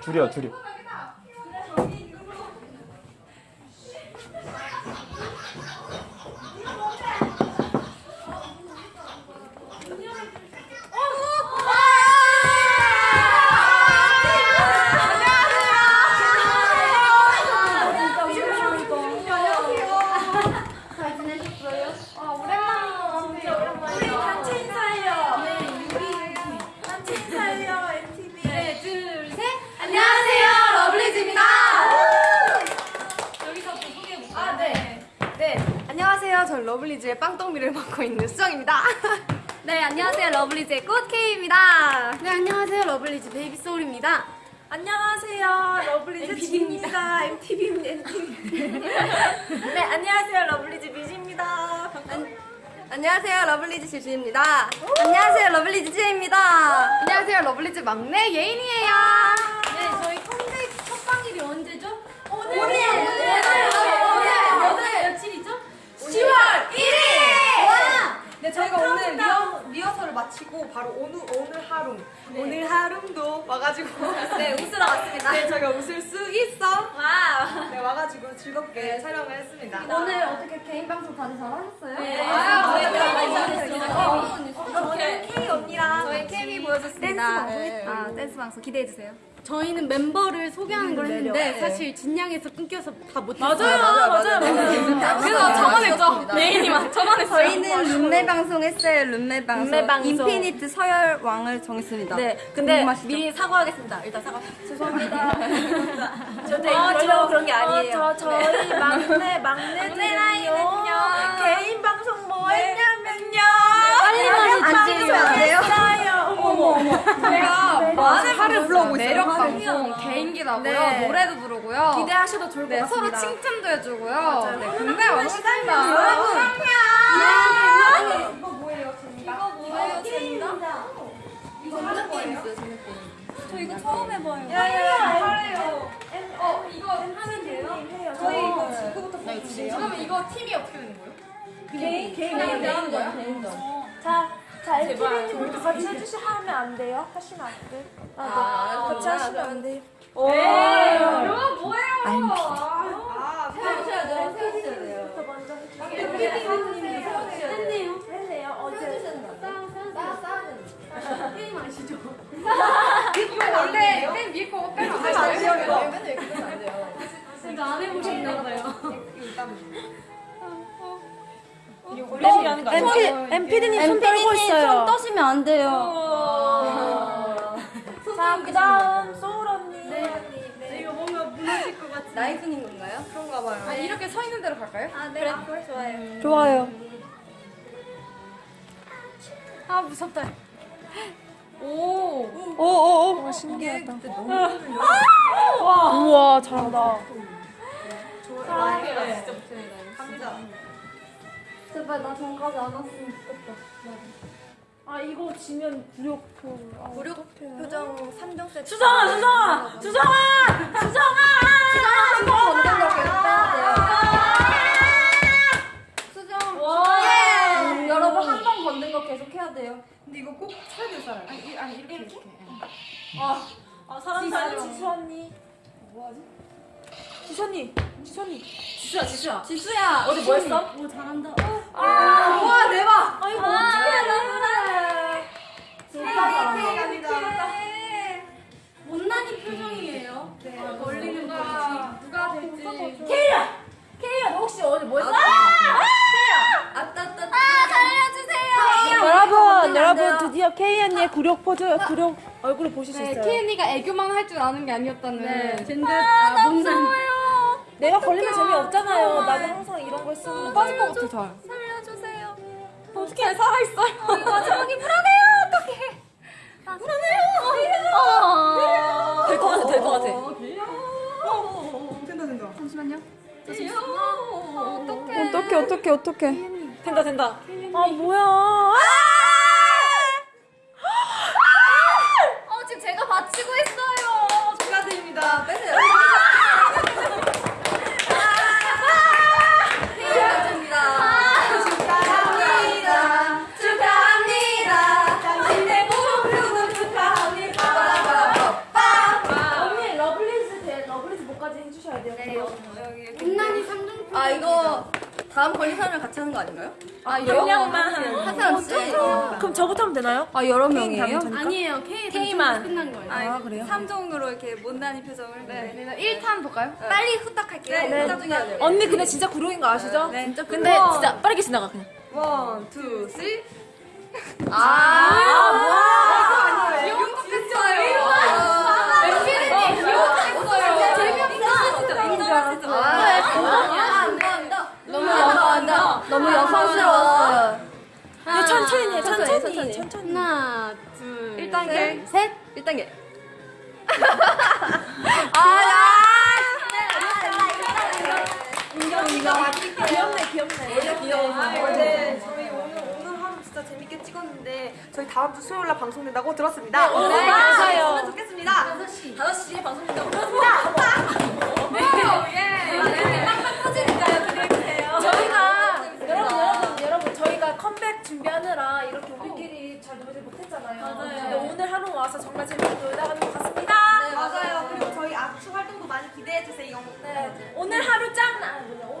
줄여 줄여 러블리즈의 빵떡미를 맡고 있는 수정입니다. 네, 안녕하세요. 러블리즈의 꽃케이입니다. 네, 안녕하세요. 러블리즈 베이비 소울입니다. 안녕하세요. 러블리즈. 진입니다. MPD입니다. 네, 안녕하세요. 러블리즈 미주입니다. 안녕하세요. 러블리즈 지수입니다. 안녕하세요. 러블리즈 지혜입니다. 안녕하세요. 러블리즈 막내 예인이에요. 네, 웃으러 왔습니다. 네, 저희가 웃을 수 있어 와! 네, 와가지고 즐겁게 촬영을 했습니다. 오늘 어떻게 개인 방송 다들 잘 하셨어요? 네. 아, 저희 저희 케미 잘했어요. 저는 Kei 언니랑 저희 케미 보여줬습니다. 댄스 방송 네. 했죠. 아, 댄스 방송 기대해주세요. 저희는 멤버를 소개하는 걸 했는데 매력. 사실 진양에서 끊겨서 다 못했어요. 맞아요, 맞아요. 그래서 저만 했죠. 예인이만 저만 했어요. 저희는 룸메 방송 했어요. 룸메 방송. 룸메 방송. 인피니트 서열 왕을 정했습니다. 네, 근데? 미리 사과하겠습니다. 일단 사과. 죄송합니다. 저 되게 그러려고 그런 게 아니에요. 저, 저희 막내, 막내들은요. 개인 방송 뭐 했냐면요. 빨리만 앉으시면 안 돼요? 어머, 어머. 제가 많은 화를 불러오고 있어요. 매력. 방송 개인기도 하고요. 네. 노래도 부르고요. 기대하셔도 좋을 것 네, 같습니다. 서로 칭찬도 해주고요. 네, 굉장히 많습니다. 여러분. 네. 이거 뭐예요, 재미가? 이거 완전 게임 있어요, 재미 게임. 저 이거 처음 해봐요. 야 야 야. 어, 이거 하면 돼요? 저희 이거 지금부터 보여주세요. 그러면 이거 팀이 어떻게 되는 거예요? 개인, 개인, 개인 개인 거야? 자, 자, MTV님도 같이 해주시면 하면 안 돼요? 하시면 안 돼? 아, 네. 같이 하시면 안 돼요? 오! 이거 뭐예요? 아, 세우셔야 돼요, 세우셔야 돼요. 저 먼저 해주세요. 했네요. 했네요. 어제. 게임 아시죠? 이거 원래 맨 위에 거 빼면 안 안 돼요? 돼요, 이거. 맨날 이렇게 하면 안 돼요. 이거 안 해보셨나 봐요. 거 아니에요? MPD님 손 떨고 있어요. 손 떠시면 안 돼요. 자, 그 다음, 소울 언니. 이거 뭔가 무너질 것 같아. 나이프님 건가요? 그런가 봐요. 아, 이렇게 서 있는 대로 갈까요? 아, 네. 그래, 좋아요. 좋아요. 아, 무섭다. 오. 오오오. 신기하다. 우와 잘한다. 갑니다. 제발 나 전까지 안 왔으면 좋겠다. 아, 이거 지면 굴욕표. 아, 굴욕 표정 3종 세트. 수정아 수정아 수정아 수정아. 한번 건든 거 계속 빼야 돼요. 수정. 예! 여러분 한번 건든 거 계속 해야 돼요. 근데 이거 꼭 쳐야 될 사람. 아니, 이- 아니 이렇게 이렇게. 아, 사람 사는 지수 언니. 뭐하지? 지수 언니. 지수야, 지수야. 지수야. 어제 뭐 했어? 오 잘한다. 아, 와, 대박. 아이고, 아, 어떡해, 너무나. 감사합니다. 못난이 표정이에요. 네. 걸리는 거 누가 될지. 케이야! 케이야, 너 혹시 어제 뭐 했어? 아따따. 아 살려주세요. 여러분 여러분 드디어 K 언니의 굴욕 포즈 굴욕 얼굴을 보실 수 네, 있어요. 케이 언니가 애교만 할 줄 아는 게 아니었다는. 네. 젠드. 아, 아, 못난. 내가 걸리면 재미없잖아요. 나도 항상 이런 거 했었는데. 빠질 것 같아 잘. 살려주세요. 어떻게 살아있어요? 이거 마지막이 불안해요. 어떡해. 아, 불안해요. 어. 될것 같아, 될 것 같아. 된다 된다 잠시만요. 어, 어떡해. 어떡해 어떡해 어떡해. 된다, 된다. 아 뭐야. 아! 어 지금 제가 받치고 있어요. 축하드립니다. 빼세요. 축하합니다. 축하합니다. 당신의 목표도 축하합니다. 언니 여기 이렇게. 국난이 삼종 아 이거 다음 걸린 사람이랑 같이 하는 거 아닌가요? 아, 명량만 한 사람씩. 그럼 저부터 하면 되나요? 아 여러 명이에요? 아니에요. K K만. 끝난 거예요. 아 그래요? 3종으로 이렇게 못난이 표정을. 네. 그래서 1탄 볼까요? 빨리 후딱 할게요. 네. 후딱 중에 돼요. 언니 근데 진짜 구룡인 거 아시죠? 네. 진짜 근데 진짜 빠르게 지나가 그냥. One, two, three. 아, 아, 와. 귀여웠어요. MPD님 귀여웠어요. 재미없어. 인정하시죠? 아, 안 돼, 안 돼. 너무 여성, 너무 여성스러웠어요. 이거 천천히 해, 천천히, 천천히. 천천히. 하나, 둘, 1단계. 셋. 1단계. 아, 인정, 인정. 귀엽네, 귀엽네. 원래 귀여워서. 네, 저희 오늘 오늘 하루 진짜 재밌게 찍었는데 저희 다음 주 수요일 날 방송된다고 들었습니다. 네, 네, 맞아요. 좋겠습니다. 5시에 방송된다고 들었습니다. 네. 기대해 주세요. 네, 오늘 하루 짱! 아, 뭐냐.